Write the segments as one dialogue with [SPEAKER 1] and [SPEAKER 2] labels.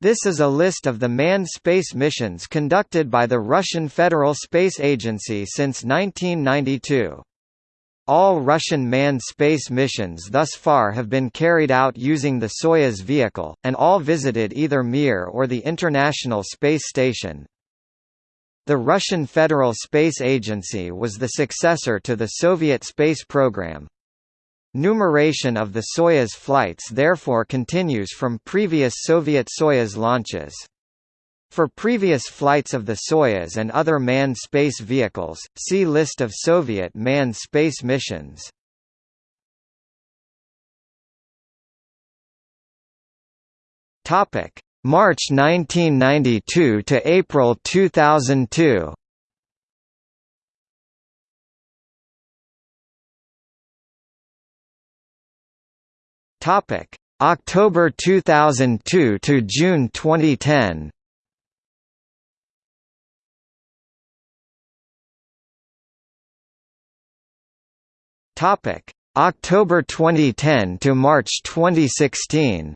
[SPEAKER 1] This is a list of the manned space missions conducted by the Russian Federal Space Agency since 1992. All Russian manned space missions thus far have been carried out using the Soyuz vehicle, and all visited either Mir or the International Space Station. The Russian Federal Space Agency was the successor to the Soviet space program. Numeration of the Soyuz flights therefore continues from previous Soviet Soyuz launches. For previous flights of the Soyuz and other manned space vehicles, see List of Soviet manned space missions. March 1992 to April 2002. Topic: October 2002 to June 2010. Topic: October 2010 to March 2016.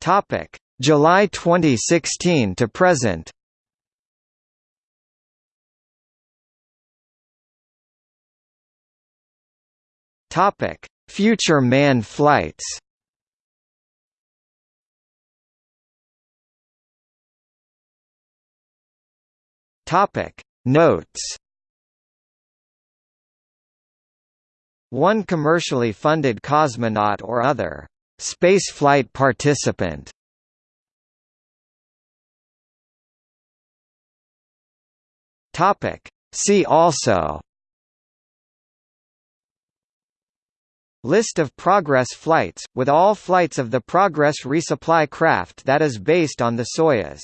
[SPEAKER 1] Topic: July 2016 to present. Topic: Future manned flights. Topic: Notes. One commercially funded cosmonaut or other spaceflight participant. Topic: See also List of Progress flights, with all flights of the Progress resupply craft that is based on the Soyuz